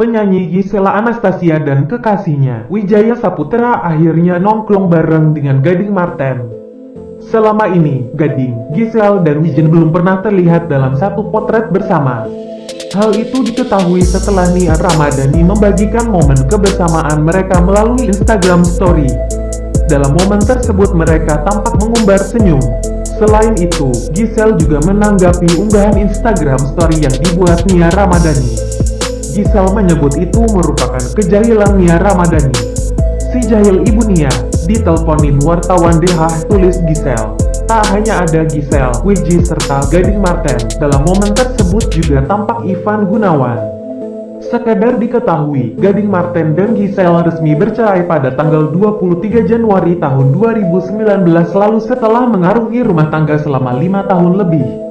Penyanyi Gisela Anastasia dan kekasihnya, Wijaya Saputra akhirnya nongkrong bareng dengan Gading Marten. Selama ini, Gading, Gisel, dan Wijen belum pernah terlihat dalam satu potret bersama. Hal itu diketahui setelah Nia Ramadhani membagikan momen kebersamaan mereka melalui Instagram Story. Dalam momen tersebut mereka tampak mengumbar senyum. Selain itu, Gisel juga menanggapi unggahan Instagram Story yang dibuat Nia Ramadhani. Gisel menyebut itu merupakan kejahilan Nia Ramadhani. Si jahil ibu Nia, diteleponin wartawan DH tulis Gisel. Tak hanya ada Gisel, Wiji serta Gading Marten, dalam momen tersebut juga tampak Ivan Gunawan. Sekedar diketahui, Gading Marten dan Gisel resmi bercerai pada tanggal 23 Januari tahun 2019 lalu setelah mengarungi rumah tangga selama lima tahun lebih.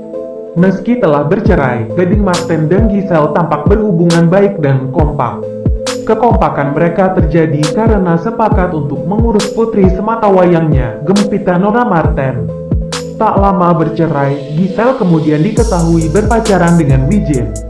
Meski telah bercerai, Gading Martin dan Giselle tampak berhubungan baik dan kompak. Kekompakan mereka terjadi karena sepakat untuk mengurus putri semata wayangnya, Gempita Nora Martin. Tak lama bercerai, Giselle kemudian diketahui berpacaran dengan Wijin.